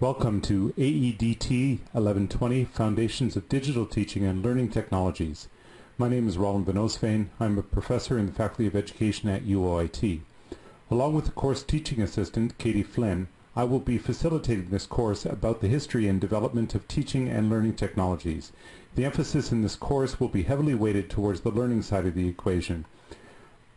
Welcome to AEDT 1120 Foundations of Digital Teaching and Learning Technologies. My name is Roland Van. I'm a professor in the Faculty of Education at UOIT. Along with the course teaching assistant, Katie Flynn, I will be facilitating this course about the history and development of teaching and learning technologies. The emphasis in this course will be heavily weighted towards the learning side of the equation.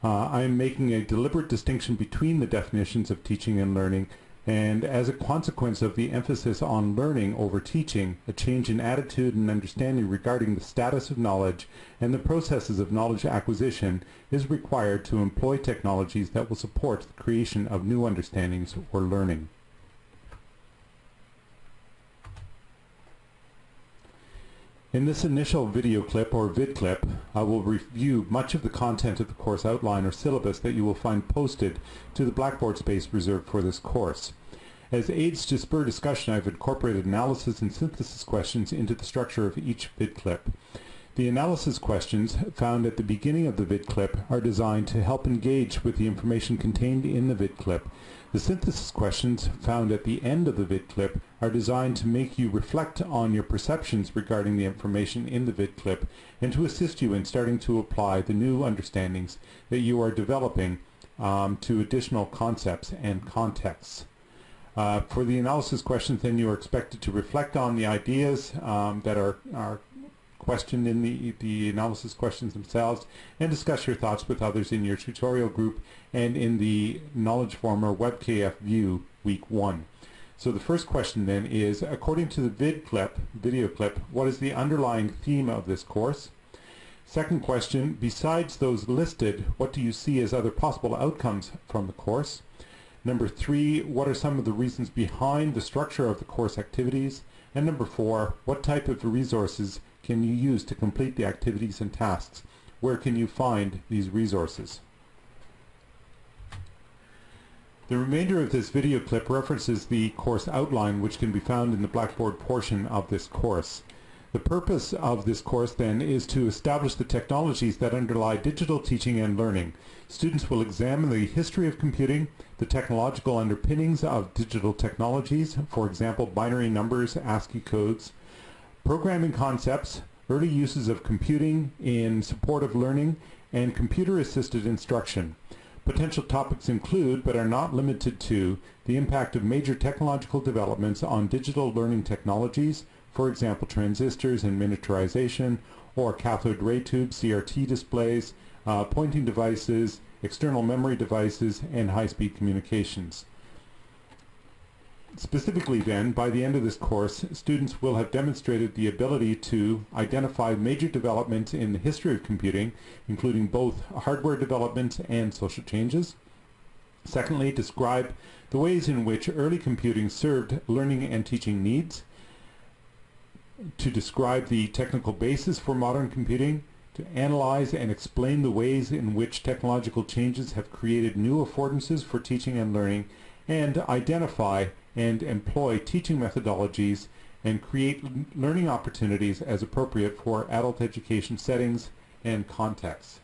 Uh, I am making a deliberate distinction between the definitions of teaching and learning and as a consequence of the emphasis on learning over teaching, a change in attitude and understanding regarding the status of knowledge and the processes of knowledge acquisition is required to employ technologies that will support the creation of new understandings or learning. In this initial video clip or vid clip, I will review much of the content of the course outline or syllabus that you will find posted to the Blackboard space reserved for this course. As aids to spur discussion, I've incorporated analysis and synthesis questions into the structure of each vid clip. The analysis questions found at the beginning of the vid clip are designed to help engage with the information contained in the vid clip. The synthesis questions found at the end of the vid clip are designed to make you reflect on your perceptions regarding the information in the vid clip and to assist you in starting to apply the new understandings that you are developing um, to additional concepts and contexts. Uh, for the analysis questions, then you are expected to reflect on the ideas um, that are, are questioned in the, the analysis questions themselves and discuss your thoughts with others in your tutorial group and in the Knowledge Forum or WebKF view week one. So the first question then is, according to the vid clip, video clip, what is the underlying theme of this course? Second question, besides those listed, what do you see as other possible outcomes from the course? Number three, what are some of the reasons behind the structure of the course activities? And number four, what type of resources can you use to complete the activities and tasks? Where can you find these resources? The remainder of this video clip references the course outline which can be found in the Blackboard portion of this course. The purpose of this course then is to establish the technologies that underlie digital teaching and learning. Students will examine the history of computing, the technological underpinnings of digital technologies, for example binary numbers, ASCII codes, programming concepts, early uses of computing in support of learning, and computer-assisted instruction. Potential topics include, but are not limited to, the impact of major technological developments on digital learning technologies, for example transistors and miniaturization, or cathode ray tubes, CRT displays, uh, pointing devices, external memory devices, and high-speed communications. Specifically then, by the end of this course, students will have demonstrated the ability to identify major developments in the history of computing, including both hardware developments and social changes. Secondly, describe the ways in which early computing served learning and teaching needs. To describe the technical basis for modern computing, to analyze and explain the ways in which technological changes have created new affordances for teaching and learning, and identify and employ teaching methodologies and create learning opportunities as appropriate for adult education settings and contexts.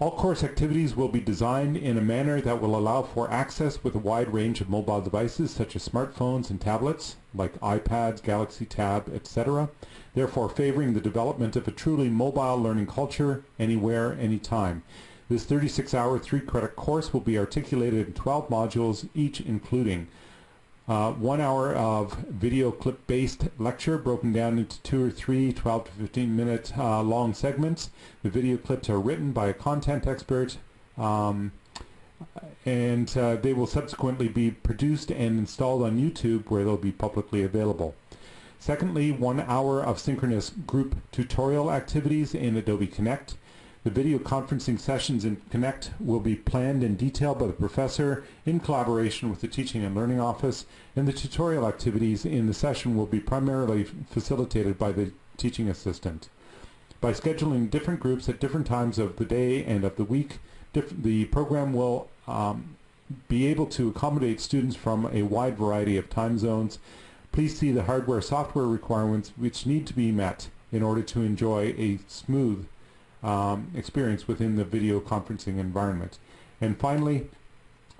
All course activities will be designed in a manner that will allow for access with a wide range of mobile devices such as smartphones and tablets like iPads, Galaxy Tab, etc., therefore favoring the development of a truly mobile learning culture anywhere, anytime. This 36-hour, three-credit course will be articulated in 12 modules, each including uh, one hour of video clip-based lecture broken down into two or three 12 to 15 minute uh, long segments. The video clips are written by a content expert um, and uh, they will subsequently be produced and installed on YouTube where they'll be publicly available. Secondly, one hour of synchronous group tutorial activities in Adobe Connect. The video conferencing sessions in Connect will be planned in detail by the professor in collaboration with the Teaching and Learning Office, and the tutorial activities in the session will be primarily facilitated by the teaching assistant. By scheduling different groups at different times of the day and of the week, the program will um, be able to accommodate students from a wide variety of time zones. Please see the hardware software requirements which need to be met in order to enjoy a smooth um, experience within the video conferencing environment. And finally,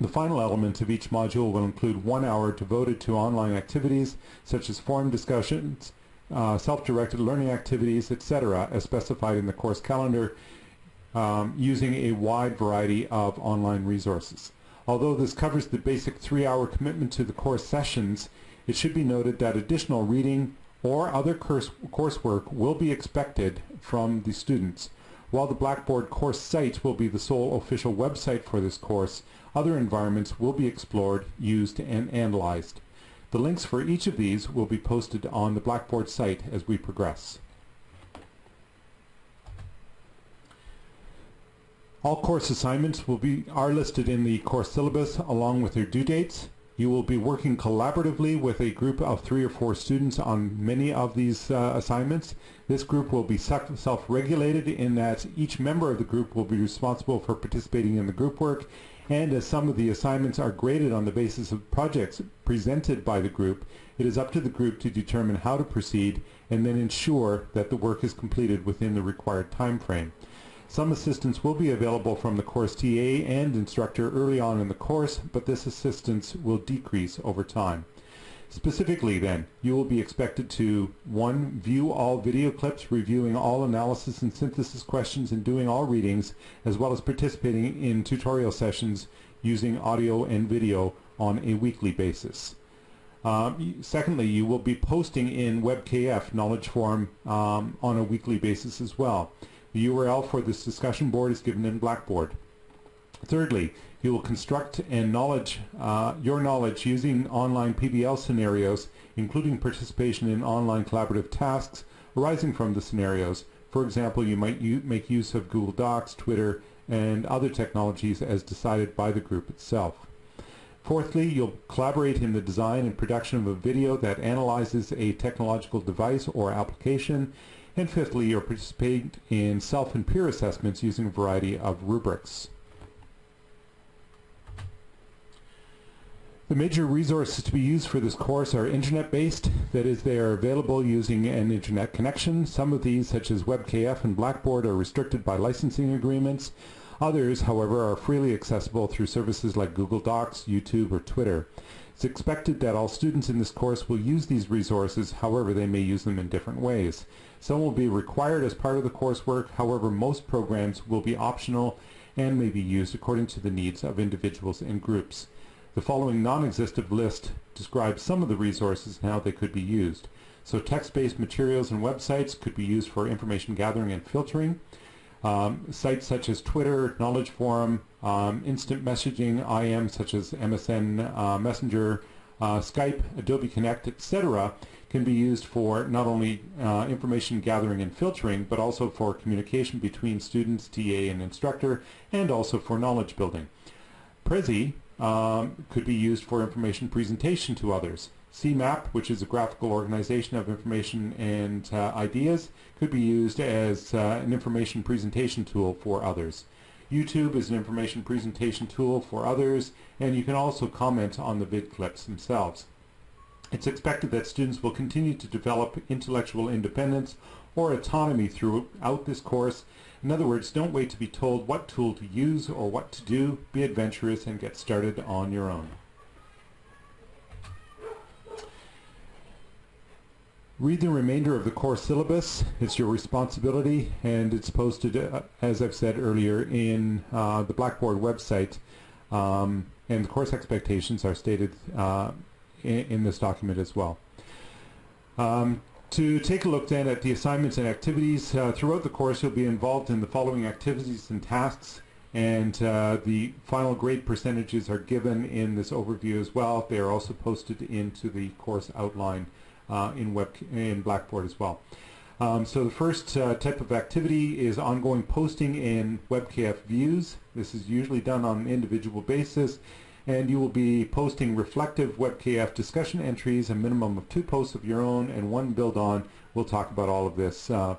The final element of each module will include one hour devoted to online activities such as forum discussions, uh, self-directed learning activities, etc., as specified in the course calendar um, using a wide variety of online resources. Although this covers the basic three-hour commitment to the course sessions, it should be noted that additional reading or other course coursework will be expected from the students. While the Blackboard course site will be the sole official website for this course, other environments will be explored, used, and analyzed. The links for each of these will be posted on the Blackboard site as we progress. All course assignments will be are listed in the course syllabus along with their due dates. You will be working collaboratively with a group of three or four students on many of these uh, assignments. This group will be self-regulated in that each member of the group will be responsible for participating in the group work and as some of the assignments are graded on the basis of projects presented by the group, it is up to the group to determine how to proceed and then ensure that the work is completed within the required time frame. Some assistance will be available from the course TA and instructor early on in the course, but this assistance will decrease over time. Specifically then, you will be expected to 1. View all video clips, reviewing all analysis and synthesis questions and doing all readings, as well as participating in tutorial sessions using audio and video on a weekly basis. Um, secondly, you will be posting in WebKF Knowledge Forum um, on a weekly basis as well. The URL for this discussion board is given in Blackboard. Thirdly, you will construct and knowledge uh, your knowledge using online PBL scenarios, including participation in online collaborative tasks arising from the scenarios. For example, you might make use of Google Docs, Twitter, and other technologies as decided by the group itself. Fourthly, you'll collaborate in the design and production of a video that analyzes a technological device or application and fifthly, you'll participate in self and peer assessments using a variety of rubrics. The major resources to be used for this course are internet-based, that is they are available using an internet connection. Some of these, such as WebKF and Blackboard, are restricted by licensing agreements. Others, however, are freely accessible through services like Google Docs, YouTube, or Twitter. It's expected that all students in this course will use these resources, however they may use them in different ways. Some will be required as part of the coursework, however most programs will be optional and may be used according to the needs of individuals and groups. The following non-existent list describes some of the resources and how they could be used. So text-based materials and websites could be used for information gathering and filtering. Um, sites such as Twitter, Knowledge Forum, um, instant messaging, IM such as MSN uh, Messenger, uh, Skype, Adobe Connect, etc can be used for not only uh, information gathering and filtering, but also for communication between students, TA, and instructor, and also for knowledge building. Prezi um, could be used for information presentation to others. CMAP, which is a graphical organization of information and uh, ideas, could be used as uh, an information presentation tool for others. YouTube is an information presentation tool for others, and you can also comment on the vid clips themselves. It's expected that students will continue to develop intellectual independence or autonomy throughout this course. In other words, don't wait to be told what tool to use or what to do. Be adventurous and get started on your own. Read the remainder of the course syllabus. It's your responsibility and it's posted, uh, as I've said earlier, in uh, the Blackboard website. Um, and the course expectations are stated uh, in, in this document as well. Um, to take a look then at the assignments and activities, uh, throughout the course you'll be involved in the following activities and tasks and uh, the final grade percentages are given in this overview as well. They are also posted into the course outline uh, in, web in Blackboard as well. Um, so the first uh, type of activity is ongoing posting in WebKF views. This is usually done on an individual basis and you will be posting reflective WebKF discussion entries, a minimum of two posts of your own and one build on. We'll talk about all of this. Uh,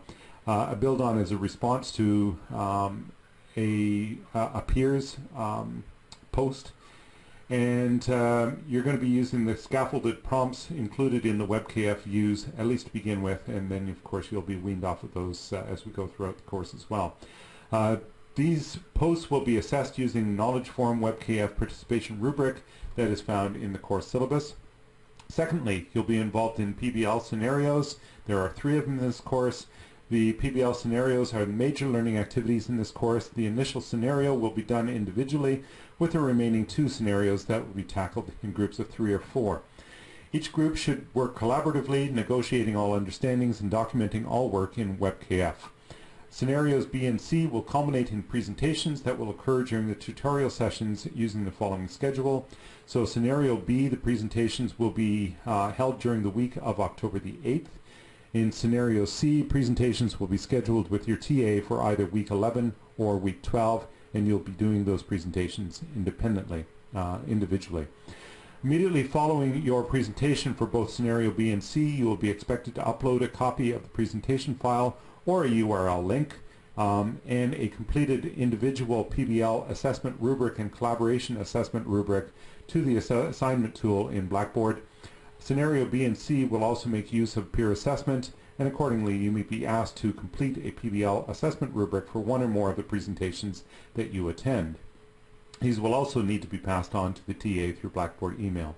uh, a build on is a response to um, a, a peer's um, post and uh, you're going to be using the scaffolded prompts included in the WebKF views at least to begin with and then of course you'll be weaned off of those uh, as we go throughout the course as well. Uh, These posts will be assessed using the Knowledge Forum WebKF participation rubric that is found in the course syllabus. Secondly, you'll be involved in PBL scenarios. There are three of them in this course. The PBL scenarios are the major learning activities in this course. The initial scenario will be done individually with the remaining two scenarios that will be tackled in groups of three or four. Each group should work collaboratively, negotiating all understandings and documenting all work in WebKF. Scenarios B and C will culminate in presentations that will occur during the tutorial sessions using the following schedule. So scenario B, the presentations will be uh, held during the week of October the 8th. In scenario C, presentations will be scheduled with your TA for either week 11 or week 12, and you'll be doing those presentations independently, uh, individually. Immediately following your presentation for both scenario B and C, you will be expected to upload a copy of the presentation file or a URL link um, and a completed individual PBL assessment rubric and collaboration assessment rubric to the ass assignment tool in Blackboard. Scenario B and C will also make use of peer assessment and accordingly you may be asked to complete a PBL assessment rubric for one or more of the presentations that you attend. These will also need to be passed on to the TA through Blackboard email.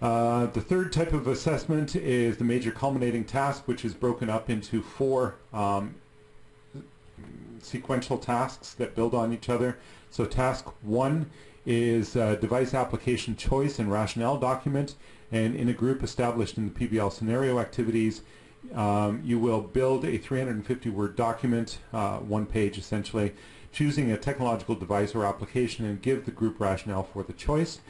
Uh, the third type of assessment is the major culminating task, which is broken up into four um, sequential tasks that build on each other. So task one is device application choice and rationale document, and in a group established in the PBL scenario activities, um, you will build a 350 word document, uh, one page essentially, choosing a technological device or application and give the group rationale for the choice.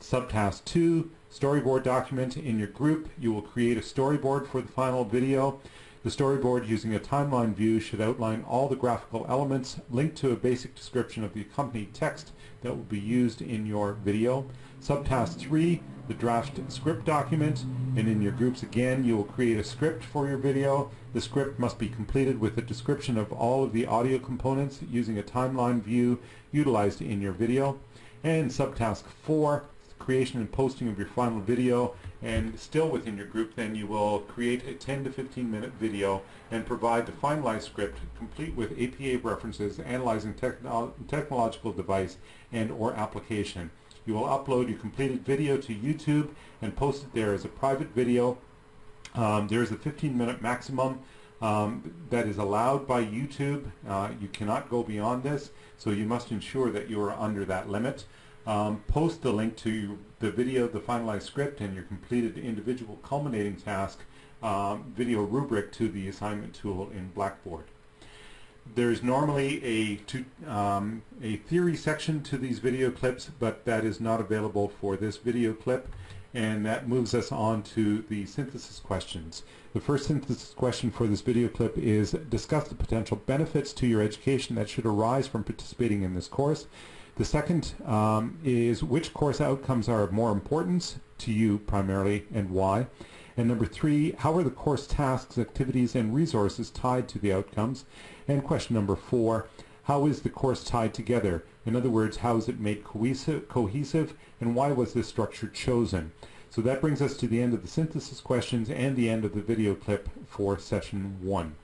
Subtask 2, storyboard document. In your group, you will create a storyboard for the final video. The storyboard using a timeline view should outline all the graphical elements linked to a basic description of the accompanied text that will be used in your video. Subtask 3, the draft script document, and in your groups again you will create a script for your video. The script must be completed with a description of all of the audio components using a timeline view utilized in your video. And subtask 4, creation and posting of your final video and still within your group then you will create a 10 to 15 minute video and provide the finalized script complete with APA references analyzing techno technological device and or application. You will upload your completed video to YouTube and post it there as a private video. Um, there is a 15 minute maximum um, that is allowed by YouTube. Uh, you cannot go beyond this so you must ensure that you are under that limit. Um, post the link to the video, the finalized script, and your completed individual culminating task um, video rubric to the assignment tool in Blackboard. There's normally a, to, um, a theory section to these video clips, but that is not available for this video clip, and that moves us on to the synthesis questions. The first synthesis question for this video clip is discuss the potential benefits to your education that should arise from participating in this course. The second um, is which course outcomes are of more importance to you primarily and why. And number three, how are the course tasks, activities, and resources tied to the outcomes? And question number four, how is the course tied together? In other words, how is it made cohesive, cohesive and why was this structure chosen? So that brings us to the end of the synthesis questions and the end of the video clip for session one.